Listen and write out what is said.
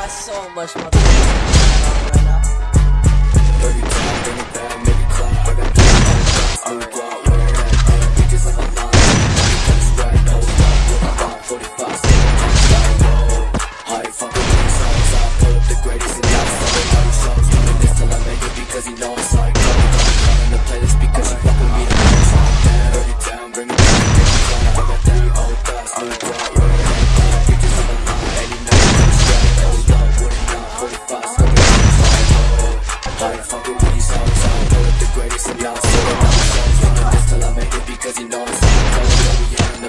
got so much motherfucking Yeah.